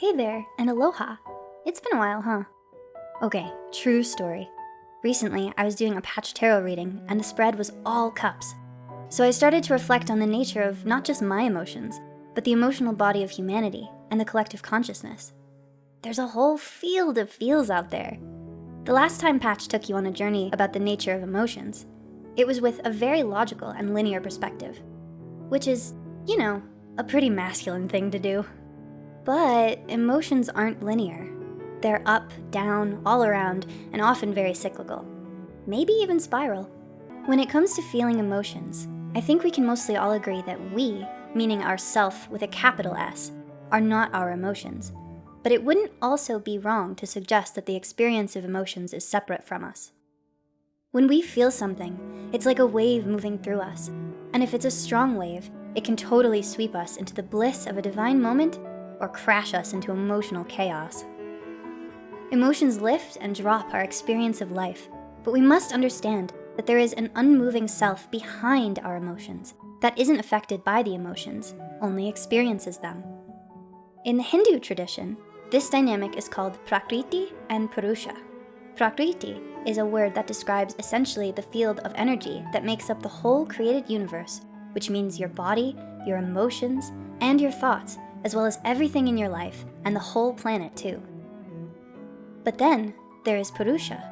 Hey there, and aloha. It's been a while, huh? Okay, true story. Recently, I was doing a patch tarot reading and the spread was all cups. So I started to reflect on the nature of not just my emotions, but the emotional body of humanity and the collective consciousness. There's a whole field of feels out there. The last time Patch took you on a journey about the nature of emotions, it was with a very logical and linear perspective, which is, you know, a pretty masculine thing to do. But emotions aren't linear. They're up, down, all around, and often very cyclical. Maybe even spiral. When it comes to feeling emotions, I think we can mostly all agree that we, meaning ourself with a capital S, are not our emotions. But it wouldn't also be wrong to suggest that the experience of emotions is separate from us. When we feel something, it's like a wave moving through us. And if it's a strong wave, it can totally sweep us into the bliss of a divine moment or crash us into emotional chaos. Emotions lift and drop our experience of life, but we must understand that there is an unmoving self behind our emotions that isn't affected by the emotions, only experiences them. In the Hindu tradition, this dynamic is called Prakriti and Purusha. Prakriti is a word that describes essentially the field of energy that makes up the whole created universe, which means your body, your emotions, and your thoughts, as well as everything in your life and the whole planet too. But then there is Purusha,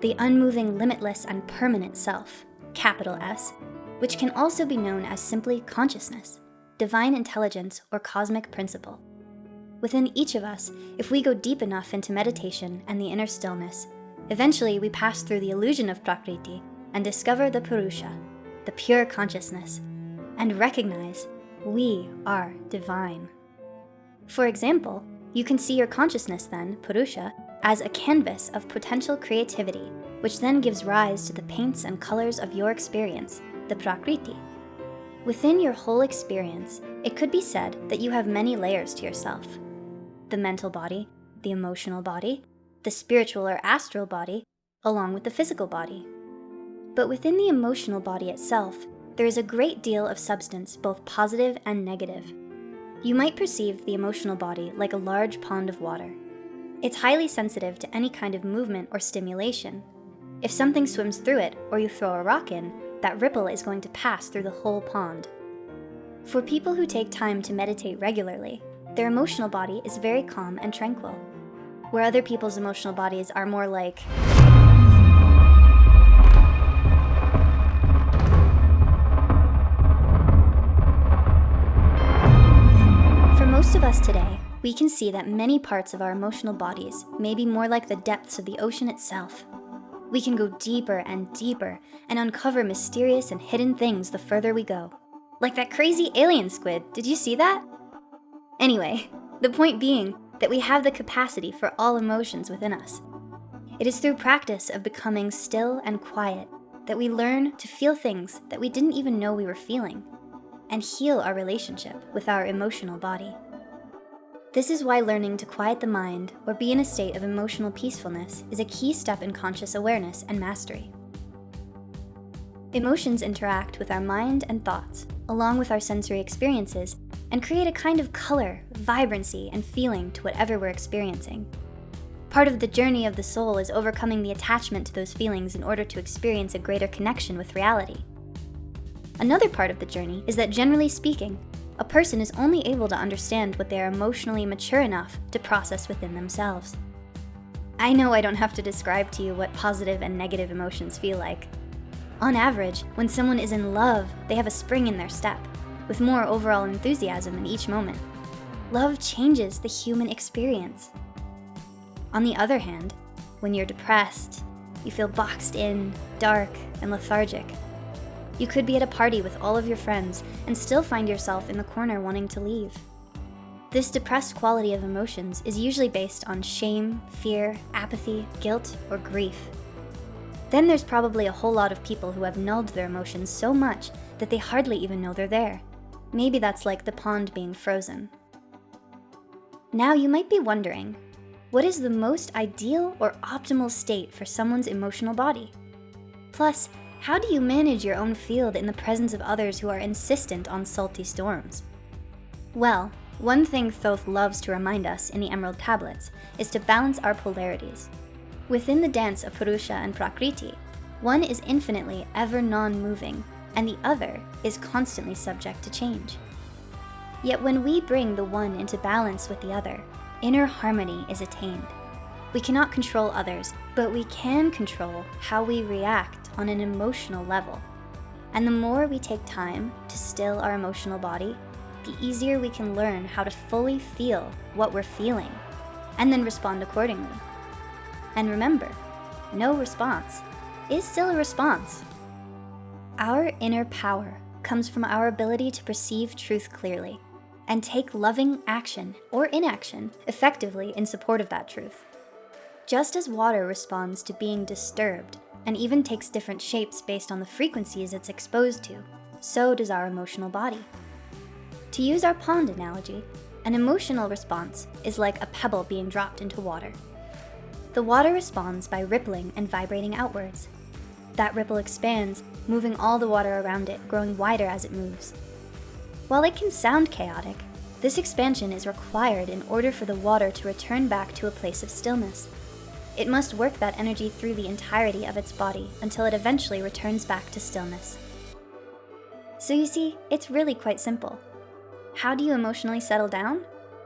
the unmoving, limitless, and permanent self, capital S, which can also be known as simply consciousness, divine intelligence, or cosmic principle. Within each of us, if we go deep enough into meditation and the inner stillness, eventually we pass through the illusion of Prakriti and discover the Purusha, the pure consciousness, and recognize we are divine. For example, you can see your consciousness then, Purusha, as a canvas of potential creativity, which then gives rise to the paints and colors of your experience, the Prakriti. Within your whole experience, it could be said that you have many layers to yourself. The mental body, the emotional body, the spiritual or astral body, along with the physical body. But within the emotional body itself, there is a great deal of substance, both positive and negative. You might perceive the emotional body like a large pond of water. It's highly sensitive to any kind of movement or stimulation. If something swims through it or you throw a rock in, that ripple is going to pass through the whole pond. For people who take time to meditate regularly, their emotional body is very calm and tranquil, where other people's emotional bodies are more like, us today, we can see that many parts of our emotional bodies may be more like the depths of the ocean itself. We can go deeper and deeper and uncover mysterious and hidden things the further we go. Like that crazy alien squid, did you see that? Anyway, the point being that we have the capacity for all emotions within us. It is through practice of becoming still and quiet that we learn to feel things that we didn't even know we were feeling and heal our relationship with our emotional body. This is why learning to quiet the mind or be in a state of emotional peacefulness is a key step in conscious awareness and mastery. Emotions interact with our mind and thoughts, along with our sensory experiences, and create a kind of color, vibrancy, and feeling to whatever we're experiencing. Part of the journey of the soul is overcoming the attachment to those feelings in order to experience a greater connection with reality. Another part of the journey is that generally speaking, a person is only able to understand what they are emotionally mature enough to process within themselves. I know I don't have to describe to you what positive and negative emotions feel like. On average, when someone is in love, they have a spring in their step, with more overall enthusiasm in each moment. Love changes the human experience. On the other hand, when you're depressed, you feel boxed in, dark, and lethargic. You could be at a party with all of your friends and still find yourself in the corner wanting to leave. This depressed quality of emotions is usually based on shame, fear, apathy, guilt, or grief. Then there's probably a whole lot of people who have nulled their emotions so much that they hardly even know they're there. Maybe that's like the pond being frozen. Now you might be wondering, what is the most ideal or optimal state for someone's emotional body? Plus, how do you manage your own field in the presence of others who are insistent on salty storms? Well, One thing Thoth loves to remind us in the Emerald Tablets is to balance our polarities. Within the dance of Purusha and Prakriti, one is infinitely ever non-moving, and the other is constantly subject to change. Yet when we bring the one into balance with the other, inner harmony is attained. We cannot control others, but we can control how we react on an emotional level. And the more we take time to still our emotional body, the easier we can learn how to fully feel what we're feeling, and then respond accordingly. And remember, no response is still a response. Our inner power comes from our ability to perceive truth clearly and take loving action or inaction effectively in support of that truth. Just as water responds to being disturbed and even takes different shapes based on the frequencies it's exposed to, so does our emotional body. To use our pond analogy, an emotional response is like a pebble being dropped into water. The water responds by rippling and vibrating outwards. That ripple expands, moving all the water around it, growing wider as it moves. While it can sound chaotic, this expansion is required in order for the water to return back to a place of stillness. It must work that energy through the entirety of its body until it eventually returns back to stillness. So you see, it's really quite simple. How do you emotionally settle down?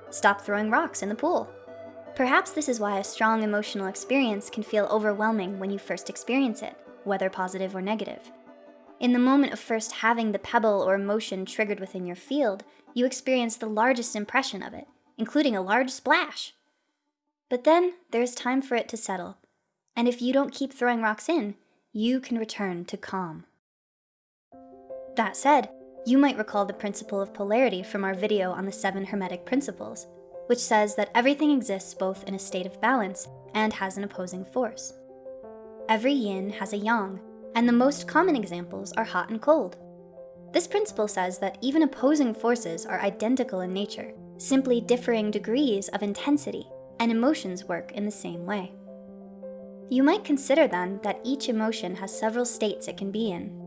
Stop throwing rocks in the pool. Perhaps this is why a strong emotional experience can feel overwhelming when you first experience it, whether positive or negative. In the moment of first having the pebble or emotion triggered within your field, you experience the largest impression of it, including a large splash. But then there's time for it to settle. And if you don't keep throwing rocks in, you can return to calm. That said, you might recall the principle of polarity from our video on the seven Hermetic principles, which says that everything exists both in a state of balance and has an opposing force. Every yin has a yang, and the most common examples are hot and cold. This principle says that even opposing forces are identical in nature, simply differing degrees of intensity, and emotions work in the same way. You might consider then that each emotion has several states it can be in.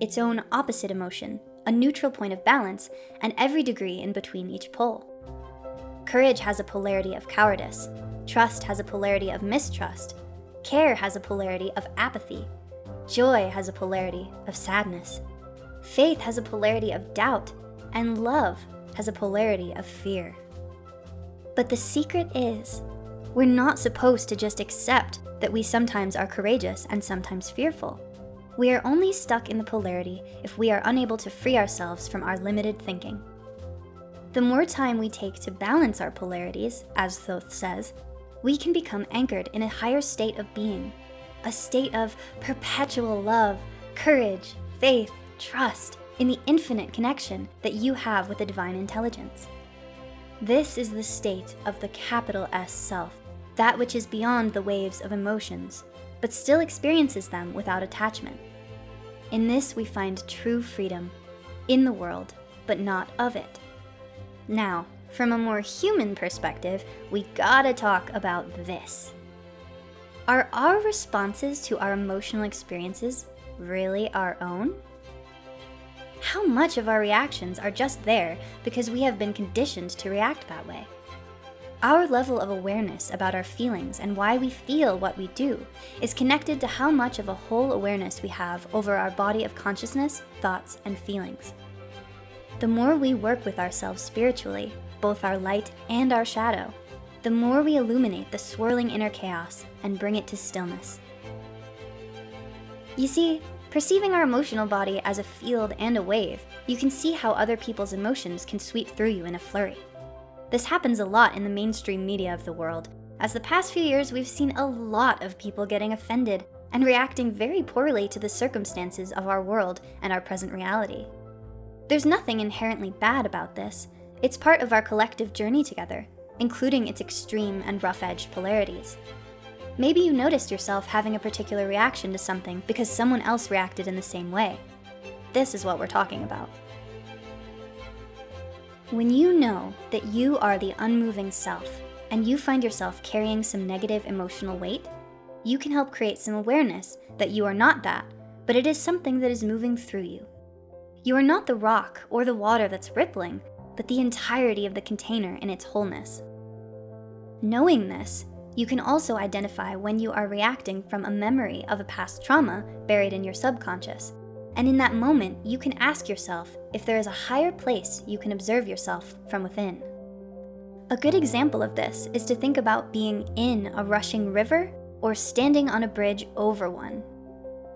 Its own opposite emotion, a neutral point of balance, and every degree in between each pole. Courage has a polarity of cowardice, trust has a polarity of mistrust, care has a polarity of apathy, Joy has a polarity of sadness. Faith has a polarity of doubt, and love has a polarity of fear. But the secret is, we're not supposed to just accept that we sometimes are courageous and sometimes fearful. We are only stuck in the polarity if we are unable to free ourselves from our limited thinking. The more time we take to balance our polarities, as Thoth says, we can become anchored in a higher state of being a state of perpetual love, courage, faith, trust in the infinite connection that you have with the divine intelligence. This is the state of the capital S self, that which is beyond the waves of emotions, but still experiences them without attachment. In this we find true freedom, in the world, but not of it. Now, from a more human perspective, we gotta talk about this. Are our responses to our emotional experiences really our own? How much of our reactions are just there because we have been conditioned to react that way? Our level of awareness about our feelings and why we feel what we do is connected to how much of a whole awareness we have over our body of consciousness, thoughts, and feelings. The more we work with ourselves spiritually, both our light and our shadow, the more we illuminate the swirling inner chaos and bring it to stillness. You see, perceiving our emotional body as a field and a wave, you can see how other people's emotions can sweep through you in a flurry. This happens a lot in the mainstream media of the world, as the past few years we've seen a lot of people getting offended and reacting very poorly to the circumstances of our world and our present reality. There's nothing inherently bad about this. It's part of our collective journey together, including its extreme and rough-edged polarities. Maybe you noticed yourself having a particular reaction to something because someone else reacted in the same way. This is what we're talking about. When you know that you are the unmoving self and you find yourself carrying some negative emotional weight, you can help create some awareness that you are not that, but it is something that is moving through you. You are not the rock or the water that's rippling, but the entirety of the container in its wholeness. Knowing this, you can also identify when you are reacting from a memory of a past trauma buried in your subconscious. And in that moment, you can ask yourself if there is a higher place you can observe yourself from within. A good example of this is to think about being in a rushing river or standing on a bridge over one.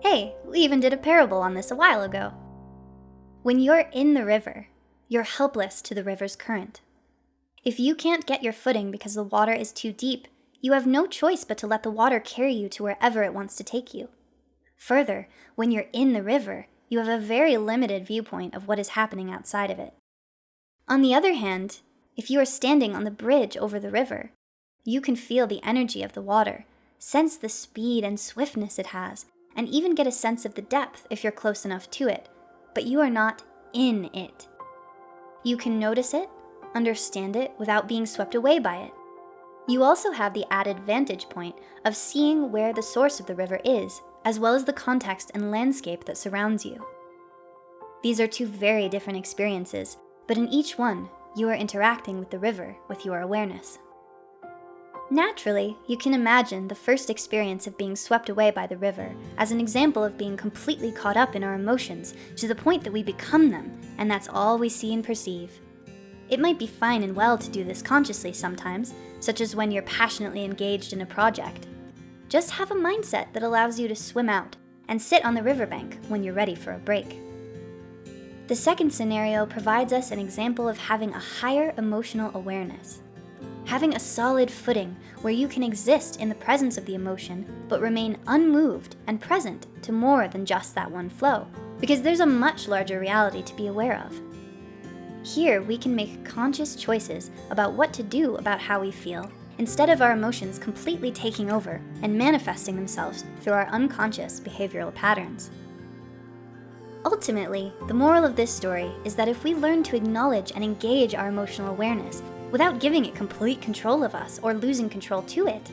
Hey, we even did a parable on this a while ago. When you're in the river, you're helpless to the river's current. If you can't get your footing because the water is too deep, you have no choice but to let the water carry you to wherever it wants to take you. Further, when you're in the river, you have a very limited viewpoint of what is happening outside of it. On the other hand, if you are standing on the bridge over the river, you can feel the energy of the water, sense the speed and swiftness it has, and even get a sense of the depth if you're close enough to it, but you are not in it. You can notice it, understand it without being swept away by it. You also have the added vantage point of seeing where the source of the river is, as well as the context and landscape that surrounds you. These are two very different experiences, but in each one, you are interacting with the river with your awareness. Naturally, you can imagine the first experience of being swept away by the river as an example of being completely caught up in our emotions to the point that we become them, and that's all we see and perceive. It might be fine and well to do this consciously sometimes, such as when you're passionately engaged in a project. Just have a mindset that allows you to swim out and sit on the riverbank when you're ready for a break. The second scenario provides us an example of having a higher emotional awareness having a solid footing where you can exist in the presence of the emotion, but remain unmoved and present to more than just that one flow, because there's a much larger reality to be aware of. Here, we can make conscious choices about what to do about how we feel, instead of our emotions completely taking over and manifesting themselves through our unconscious behavioral patterns. Ultimately, the moral of this story is that if we learn to acknowledge and engage our emotional awareness without giving it complete control of us or losing control to it,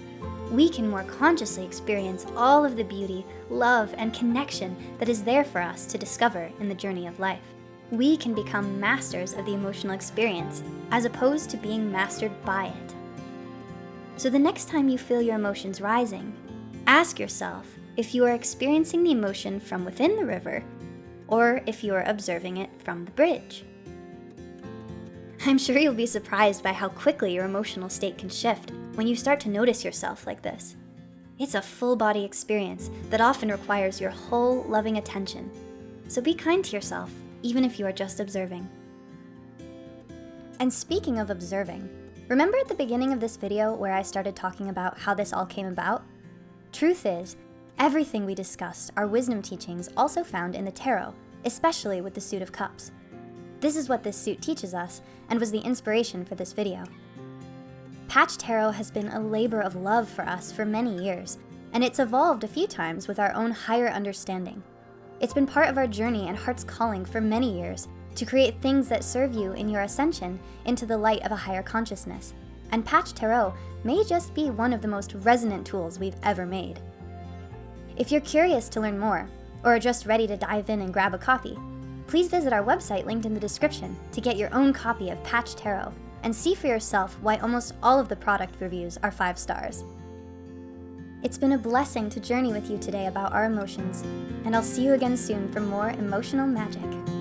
we can more consciously experience all of the beauty, love, and connection that is there for us to discover in the journey of life. We can become masters of the emotional experience as opposed to being mastered by it. So the next time you feel your emotions rising, ask yourself if you are experiencing the emotion from within the river or if you are observing it from the bridge. I'm sure you'll be surprised by how quickly your emotional state can shift when you start to notice yourself like this. It's a full body experience that often requires your whole loving attention. So be kind to yourself, even if you are just observing. And speaking of observing, remember at the beginning of this video where I started talking about how this all came about? Truth is, everything we discussed are wisdom teachings also found in the tarot, especially with the Suit of Cups. This is what this suit teaches us and was the inspiration for this video. Patch Tarot has been a labor of love for us for many years, and it's evolved a few times with our own higher understanding. It's been part of our journey and heart's calling for many years to create things that serve you in your ascension into the light of a higher consciousness. And Patch Tarot may just be one of the most resonant tools we've ever made. If you're curious to learn more, or are just ready to dive in and grab a copy, please visit our website linked in the description to get your own copy of Patch Tarot and see for yourself why almost all of the product reviews are five stars. It's been a blessing to journey with you today about our emotions, and I'll see you again soon for more emotional magic.